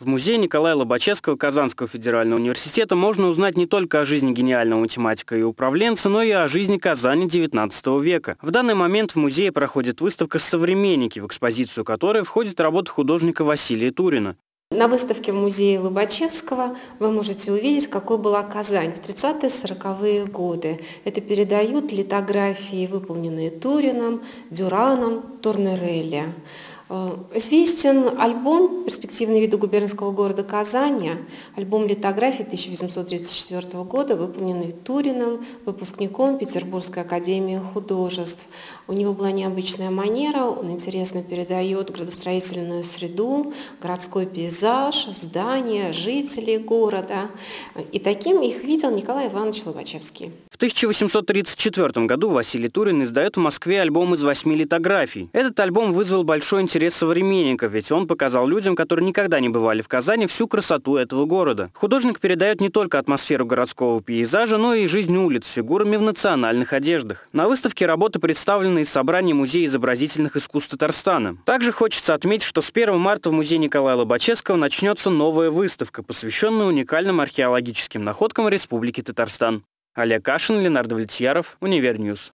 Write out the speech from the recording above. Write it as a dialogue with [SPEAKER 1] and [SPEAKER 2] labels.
[SPEAKER 1] В музее Николая Лобачевского Казанского федерального университета можно узнать не только о жизни гениального математика и управленца, но и о жизни Казани XIX века. В данный момент в музее проходит выставка «Современники», в экспозицию которой входит работа художника Василия Турина.
[SPEAKER 2] На выставке в музее Лобачевского вы можете увидеть, какой была Казань в 30-40-е годы. Это передают литографии, выполненные Турином, Дюраном, Турнерелли. Э, известен альбом «Перспективные виды губернского города Казани», альбом литографии 1834 года, выполненный Турином, выпускником Петербургской академии художеств. У него была необычная манера, он интересно передает градостроительную среду, городской пейзаж, здания, жителей города. И таким их видел Николай Иванович Лобачевский.
[SPEAKER 1] В 1834 году Василий Турин издает в Москве альбом из восьми литографий. Этот альбом вызвал большой интерес интерес современников, ведь он показал людям, которые никогда не бывали в Казани, всю красоту этого города. Художник передает не только атмосферу городского пейзажа, но и жизнь улиц с фигурами в национальных одеждах. На выставке работы представлены из собрания Музея изобразительных искусств Татарстана. Также хочется отметить, что с 1 марта в музее Николая Лобачевского начнется новая выставка, посвященная уникальным археологическим находкам Республики Татарстан. Олег Кашин, Ленар Давлетьяров, Univer News.